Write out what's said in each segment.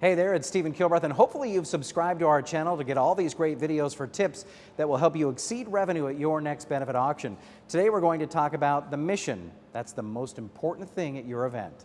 Hey there, it's Stephen Kilbreth, and hopefully you've subscribed to our channel to get all these great videos for tips that will help you exceed revenue at your next benefit auction. Today we're going to talk about the mission. That's the most important thing at your event.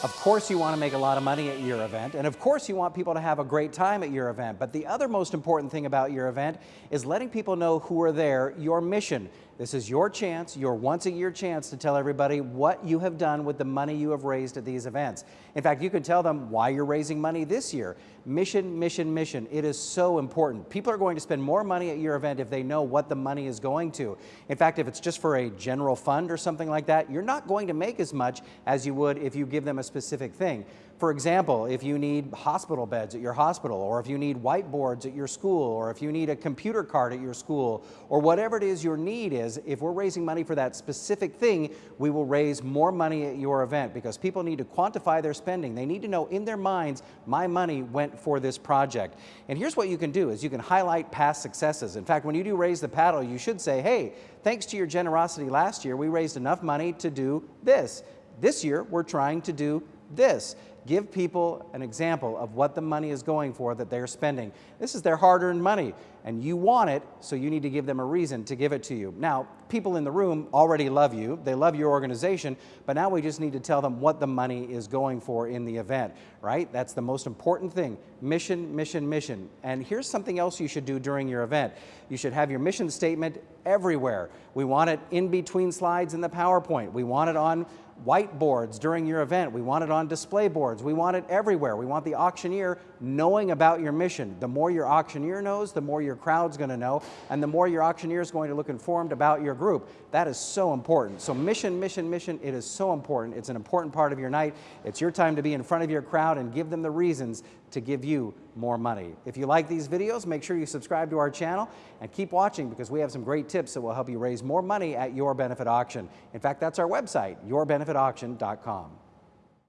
Of course you want to make a lot of money at your event, and of course you want people to have a great time at your event, but the other most important thing about your event is letting people know who are there, your mission. This is your chance, your once a year chance to tell everybody what you have done with the money you have raised at these events. In fact, you can tell them why you're raising money this year. Mission, mission, mission. It is so important. People are going to spend more money at your event if they know what the money is going to. In fact, if it's just for a general fund or something like that, you're not going to make as much as you would if you give them a specific thing. For example, if you need hospital beds at your hospital, or if you need whiteboards at your school, or if you need a computer card at your school, or whatever it is your need is, if we're raising money for that specific thing, we will raise more money at your event because people need to quantify their spending. They need to know in their minds, my money went for this project. And here's what you can do is you can highlight past successes. In fact, when you do raise the paddle, you should say, hey, thanks to your generosity last year, we raised enough money to do this. This year, we're trying to do this. Give people an example of what the money is going for that they're spending. This is their hard-earned money, and you want it, so you need to give them a reason to give it to you. Now, people in the room already love you. They love your organization, but now we just need to tell them what the money is going for in the event, right? That's the most important thing. Mission, mission, mission. And here's something else you should do during your event. You should have your mission statement everywhere. We want it in between slides in the PowerPoint. We want it on whiteboards during your event. We want it on display boards. We want it everywhere. We want the auctioneer knowing about your mission. The more your auctioneer knows, the more your crowd's going to know, and the more your auctioneer is going to look informed about your group. That is so important. So mission, mission, mission, it is so important. It's an important part of your night. It's your time to be in front of your crowd and give them the reasons to give you more money. If you like these videos, make sure you subscribe to our channel and keep watching because we have some great tips that will help you raise more money at your benefit auction. In fact, that's our website, yourbenefitauction.com.